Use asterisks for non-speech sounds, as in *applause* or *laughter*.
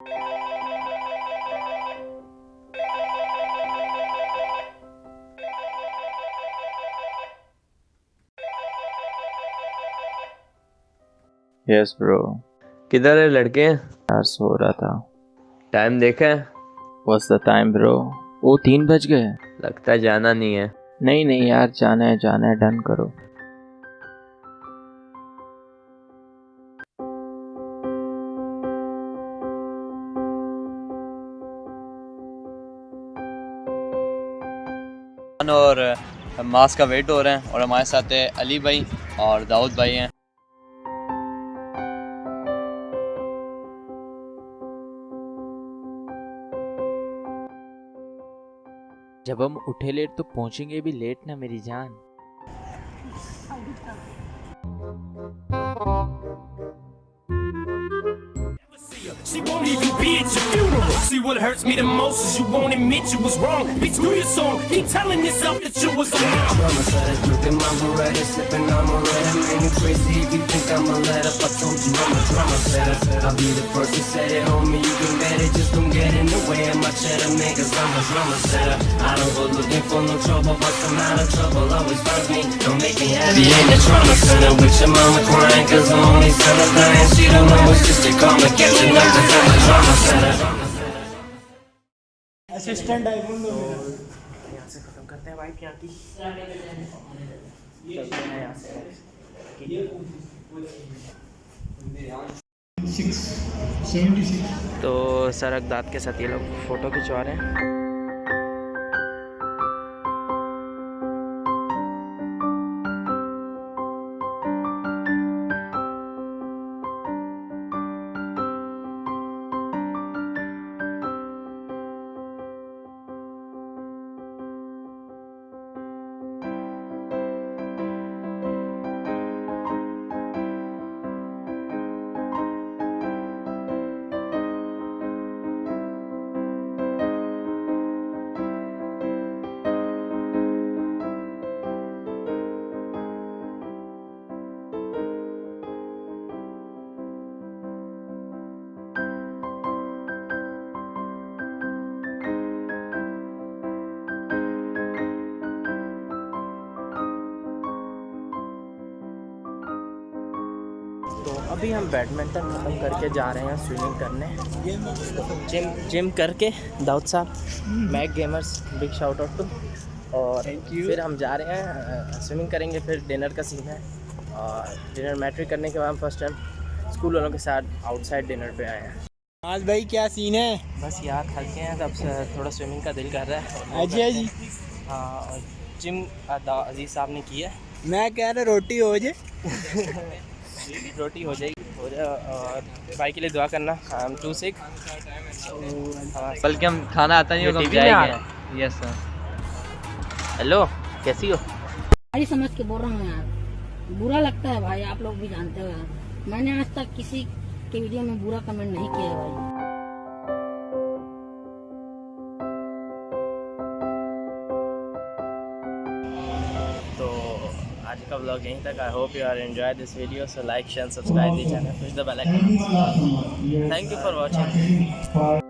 Yes bro किधर है लड़के? यार सो रहा था। टाइम देखा है? व्हाट्स द टाइम ब्रो वो तीन बज गए। लगता है जाना नहीं है। नहीं नहीं यार जाना है जाना है डन करो। और मास का वेट हो रहा है और हमारे साथ है अली भाई और दाऊद भाई हैं। जब हम उठे लेट तो पहुँचेंगे भी लेट ना मेरी जान। She won't even be at your funeral. See what hurts me the most is you won't admit you was wrong. Bitch, do your song. Keep telling yourself that you was wrong. Drama started looking my Beretta, sipping on red. Man, you crazy if you think I'ma let up. I told you I'm a drama setter. I'll be the first to set it, homie. You can bet it, just don't get in the way of my cheddar, man. I'm a drama setter. I don't go looking for no trouble, but some out of trouble always finds me. Don't make me happy in the trauma center with your mama crying. Cause the only son of dying. She don't know it's just a karma catching up. Assistant यहाँ से खत्म करते हैं wife यहाँ की? चलते हैं यहाँ से। तो सरक दाद के साथ ये लोग फ़ोटो खिंचवा रहे हैं। तो अभी हम बैडमिंटन ख़त्म करके जा रहे हैं स्विमिंग करने। जिम जिम करके दाऊद साहब Mac gamers big shout out to और फिर हम जा रहे हैं स्विमिंग करेंगे फिर डिनर का सीन है। और डिनर मैट्रिक करने के बाद हम फ़र्स्ट टाइम स्कूल वालों के साथ आउटसाइड डिनर पे आए हैं। आज भाई क्या सीन है? बस यार थक हैं तब से थोड़ा स्विमिंग का दिल कर रहा है। अच्छा जी हाँ और जिम अज़ीज़ साहब ने किया मैं कह रहा रोटी हो जाए। *laughs* रोटी हो जाएगी। हो जाए और भाई के लिए दुआ करना। हम टू सिक बल्कि हम खाना आता नहीं होगा जाएँगे। यस सर हेलो कैसी हो? भाई समझ के बोल रहा हूँ यार। बुरा लगता है भाई आप लोग भी जानते हो यार। मैंने आज तक किसी के वीडियो में बुरा कमेंट नहीं किया है भाई। आज का ब्लॉग यहीं तक। I hope you are enjoy this video so like share subscribe the channel push the bell icon thank you for watching